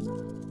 Música